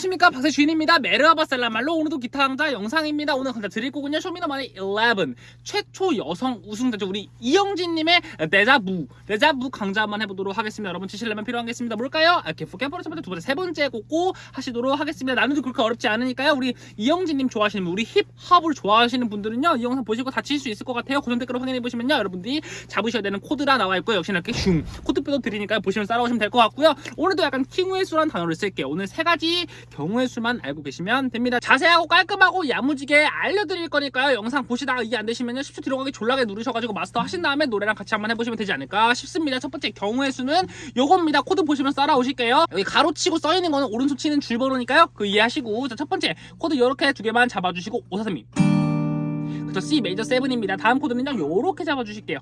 안녕하십니까? 박세 주인입니다. Merhaba selam alo 오늘도 기타 강좌 영상입니다. 오늘 강좌 드릴 거는요 쇼미더머니 11 최초 여성 우승자죠. 우리 이영지님의 데자부. 데자부 강좌 한번 해보도록 하겠습니다. 여러분 치실려면 필요한 게 있습니다. 뭘까요? 아, 카포 캠퍼로 첫 번째 두 번째 세 번째 꽂고 하시도록 하겠습니다. 난이도 그렇게 어렵지 않으니까요. 우리 이영지님 좋아하시는 분, 우리 힙합을 좋아하시는 분들은요 이 영상 보시고 다 칠 수 있을 것 같아요. 고정 댓글로 확인해 보시면요 여러분들이 잡으셔야 되는 코드가 나와 있고요. 역시나 이렇게 슝 코드표도 드리니까요. 보시면 따라오시면 될 것 같고요. 오늘도 약간 경우의 수라는 단어를 쓸게요. 오늘 세 가지 경우의 수만 알고 계시면 됩니다. 자세하고 깔끔하고 야무지게 알려드릴 거니까요. 영상 보시다가 이해 안 되시면요. 10초 뒤로 가기 졸라게 누르셔가지고 마스터 하신 다음에 노래랑 같이 한번 해보시면 되지 않을까 싶습니다. 첫 번째 경우의 수는 요겁니다. 코드 보시면 따라오실게요. 여기 가로치고 써있는 거는 오른손 치는 줄번호니까요. 그 이해하시고 자, 첫 번째 코드 요렇게 두 개만 잡아주시고 543이 그쵸 C 메이저 7입니다. 다음 코드는요. 요렇게 잡아주실게요.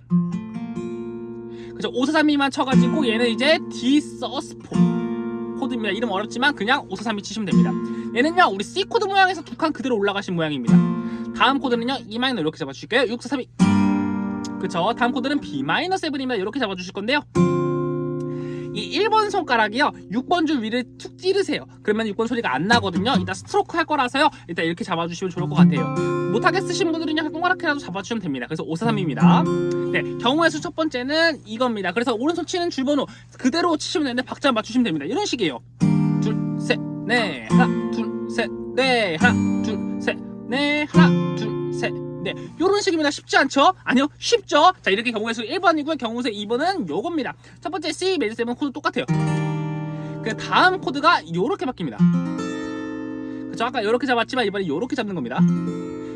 그쵸 543이만 쳐가지고 얘는 이제 D sus four 코드입니다. 이름 어렵지만 그냥 5432 치시면 됩니다. 얘는요 우리 C 코드 모양에서 두 칸 그대로 올라가신 모양입니다. 다음 코드는요 E 마이너 이렇게 잡아주실게요. 6432 그쵸 다음 코드는 B 마이너 7입니다. 이렇게 잡아주실 건데요. 이 1번 손가락이요. 6번 줄 위를 툭 찌르세요. 그러면 6번 소리가 안 나거든요. 일단 스트로크 할 거라서요. 일단 이렇게 잡아주시면 좋을 것 같아요. 못하게 쓰신 분들은요. 동그랗게라도 잡아주시면 됩니다. 그래서 543입니다. 네 경우의 수 첫 번째는 이겁니다. 그래서 오른손 치는 줄번호 그대로 치시면 되는데 박자 맞추시면 됩니다. 이런 식이에요. 둘셋넷 하나 둘셋넷 하나 둘셋넷 하나 둘셋 네, 요런 식입니다. 쉽지 않죠? 아니요, 쉽죠? 자, 이렇게 경우의 수 1번이고요. 경우의 수 2번은 요겁니다. 첫 번째 C 메이저 7 코드 똑같아요. 그 다음 코드가 요렇게 바뀝니다. 그쵸? 아까 요렇게 잡았지만 이번에 요렇게 잡는 겁니다.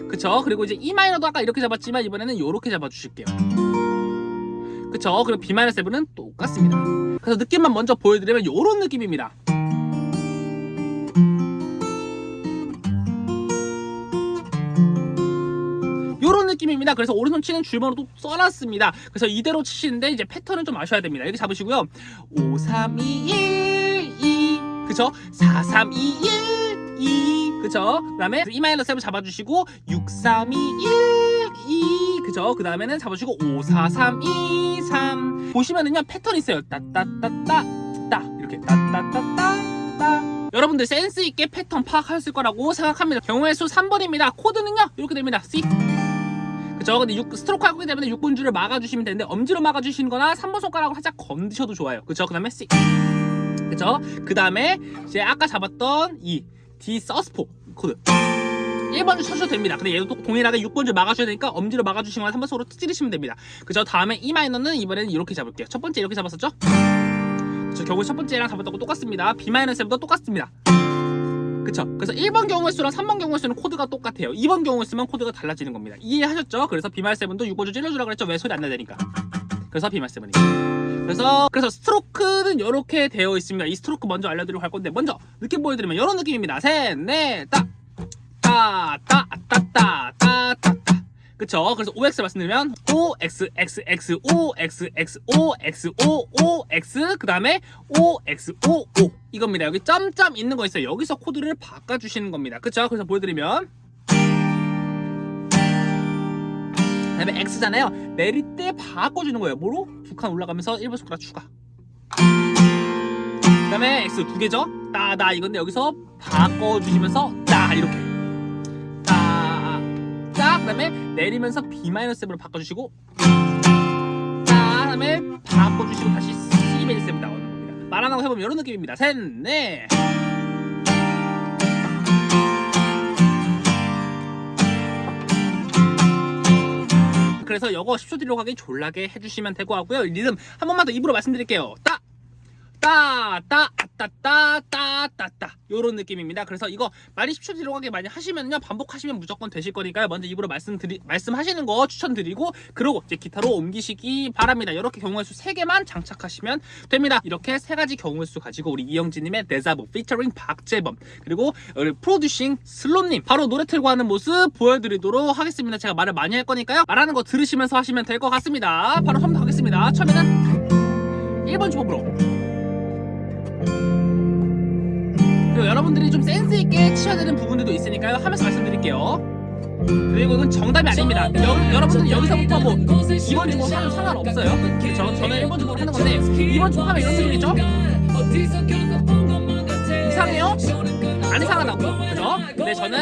그쵸? 그리고 이제 E 마이너도 아까 이렇게 잡았지만 이번에는 요렇게 잡아주실게요. 그쵸? 그리고 B 마이너 7은 똑같습니다. 그래서 느낌만 먼저 보여드리면 요런 느낌입니다. 느낌입니다. 그래서 오른손 치는 줄번호도 써놨습니다. 그래서 이대로 치시는데 이제 패턴은 좀 아셔야 됩니다. 이렇게 잡으시고요. 5, 3, 2, 1, 2 그쵸? 4, 3, 2, 1, 2 그쵸? 그 다음에 E 마이너 7 잡아주시고 6, 3, 2, 1, 2 그죠? 그 다음에는 잡아주시고 5, 4, 3, 2, 3 보시면은요 패턴이 있어요. 따따따따 따 이렇게 따따따따 따 여러분들 센스 있게 패턴 파악하셨을 거라고 생각합니다. 경우의 수 3번입니다. 코드는요 이렇게 됩니다. C 그죠? 근데 6, 스트로크 하기 때문에 6번 줄을 막아주시면 되는데 엄지로 막아주시는 거나 3번 손가락으로 살짝 건드셔도 좋아요. 그죠? 그 다음에 C 그죠? 그 다음에 이제 아까 잡았던 이 D sus four 코드 1번 줄 쳐주셔도 됩니다. 근데 얘도 또 동일하게 6번 줄 막아줘야 되니까 엄지로 막아주시거나 3번 손으로 찌르시면 됩니다. 그죠? 다음에 E 마이너는 이번에는 이렇게 잡을게요. 첫 번째 이렇게 잡았었죠? 저 경우 첫 번째랑 잡았던 거 똑같습니다. B 마이너 7도 똑같습니다. 그쵸? 그래서 1번 경우의 수랑 3번 경우의 수는 코드가 똑같아요. 2번 경우의 수만 코드가 달라지는 겁니다. 이해하셨죠? 그래서 B 마 seven도 6번 줄 찔러주라 그랬죠? 왜 소리 안 나야 되니까. 그래서 비말세븐이 그래서 그래서 스트로크는 이렇게 되어 있습니다. 이 스트로크 먼저 알려드리려고 할 건데 먼저 느낌 보여드리면 이런 느낌입니다. 셋넷 따 따 따 그쵸? 그래서 OX 말씀드리면 O, X, X, O, X, X, O, X, O, O, X 그 다음에 O, X, O, O 이겁니다. 여기 점점 있는 거 있어요. 여기서 코드를 바꿔주시는 겁니다. 그쵸? 그래서 보여드리면 그 다음에 X잖아요. 내릴 때 바꿔주는 거예요. 뭐로? 두 칸 올라가면서 1번 손가락 추가 그 다음에 X 두 개죠? 따다 이건데 여기서 바꿔주시면서 따 이렇게 그 다음에 내리면서 B-7으로 바꿔주시고 따, 그 다음에 바꿔주시고 다시 C-7 나오는 겁니다. 말안 하고 해보면 이런 느낌입니다. 셋, 넷. 그래서 이거 10초 뒤로 가기 졸라게 해주시면 되고 하고요. 리듬 한 번만 더 입으로 말씀드릴게요. 따! 따, 따, 따, 따, 따, 따, 따. 요런 느낌입니다. 그래서 이거 많이 10초 뒤로 가게 많이 하시면요. 반복하시면 무조건 되실 거니까요. 먼저 입으로 말씀드리, 말씀하시는 거 추천드리고, 그러고 이제 기타로 옮기시기 바랍니다. 이렇게 경우의 수 3개만 장착하시면 됩니다. 이렇게 세 가지 경우의 수 가지고 우리 이영진님의 데자부, 피처링 박재범, 그리고 프로듀싱 슬롯님, 바로 노래 틀고 하는 모습 보여드리도록 하겠습니다. 제가 말을 많이 할 거니까요. 말하는 거 들으시면서 하시면 될 것 같습니다. 바로 처음부터 하겠습니다. 처음에는 1번 주법으로. 그리고 여러분들이 좀 센스 있게 치셔야 되는 부분들도 있으니까요 하면서 말씀드릴게요 그리고 이건 정답이 아닙니다 여, 여러분들 여기서부터 뭐 2번 주고 하면 상관없어요 그쵸? 저는 1번 주고 하는 건데 2번 주고 하면 이런 느낌이죠? 이상해요? 안 이상하다고 그죠? 근데 저는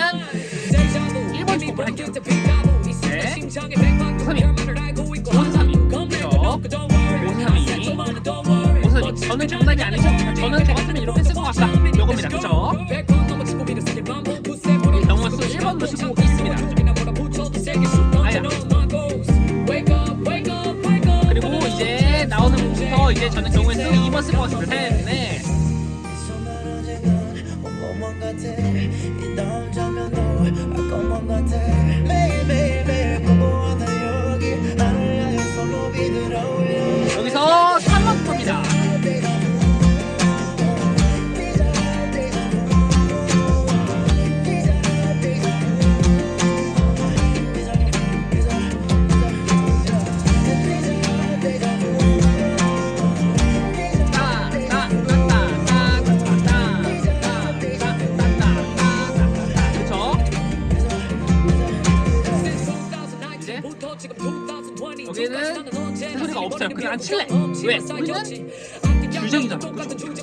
1번 주법을 할게요 네 532 532 그죠? 532 532 저는 정답이 아니죠? 저는 저 같으면 이렇게 쓸것 같다 요겁니다 그죠? 이제 저는 경우에 수 2번 쓸것 같습니다. 셋, 넷 소리가 없어요. 그냥 안 칠래. 왜? 우리는 주적이잖아.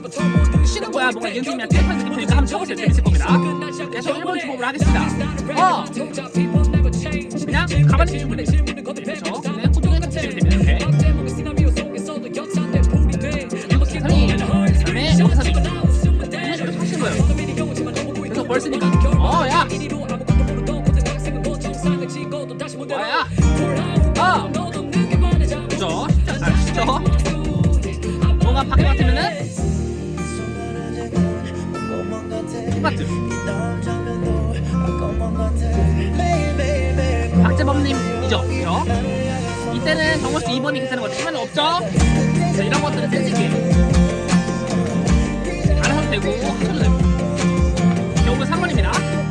그쵸? 치는 거야. 뭔가 연습이랑 테이프한 느낌 보니까 한번 쳐보세요. 재밌을 겁니다. 그래서 1번 주법을 하겠습니다. 어! 그냥 가만히 계시면 돼요. 그쵸? 그냥 호동이가 치시면 됩니다. 이렇게. 3위. 그다음에 여기서 3위. 이런 식으로 하시는 거예요. 그래서 뭘 쓰니까. 어, 야! 뭐야? 아! 그죠? 뭔가 바뀌 같으면은 것만 같아 똑같은 박재범님이죠? 그죠? 이때는 정모씨 2번이 괜찮은 것 같아요. 없죠? 자, 이런 것들은 센스있게 안 하셔도 되고 하셔도 되고 결국은 3번입니다.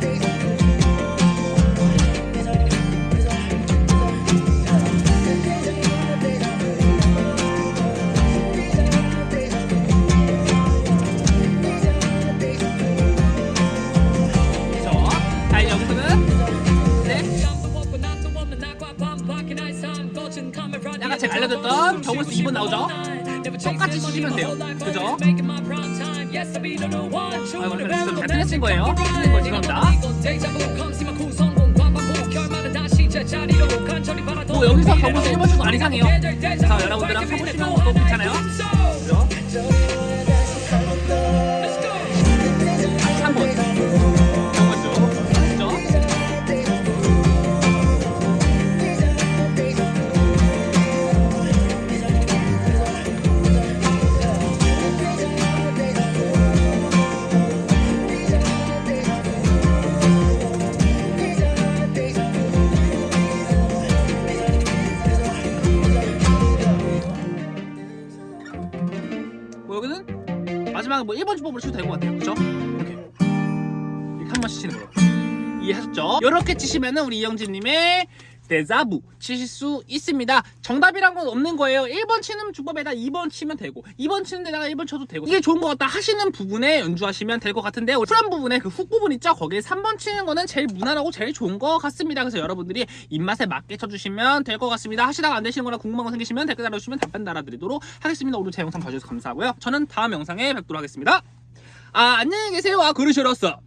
나오죠? 똑같이 치시면 돼요. 그죠? 그래, 잘 틀렸신 거예요. 죄송합니다. 뭐 여기서 경우수 1번 주고 안 이상해요. 자, 여러분들랑 쳐보시면 또 괜찮아요. 뭐 1번 주법으로 쳐도 될것 같아요. 그죠? 이렇게. 이렇게 한 번씩 치는 거예요. 이해하셨죠? 이렇게 치시면은 우리 이영진님의 데자부 치실 수 있습니다. 정답이란 건 없는 거예요. 1번 치는 주법에다 2번 치면 되고 2번 치는 데다가 1번 쳐도 되고 이게 좋은 것 같다 하시는 부분에 연주하시면 될 것 같은데 후렴 부분에 그 훅 부분 있죠? 거기에 3번 치는 거는 제일 무난하고 제일 좋은 것 같습니다. 그래서 여러분들이 입맛에 맞게 쳐주시면 될 것 같습니다. 하시다가 안 되시는 거나 궁금한 거 생기시면 댓글 달아주시면 답변 달아드리도록 하겠습니다. 오늘 제 영상 봐주셔서 감사하고요. 저는 다음 영상에 뵙도록 하겠습니다. 아 안녕히 계세요. 아 그러시었어.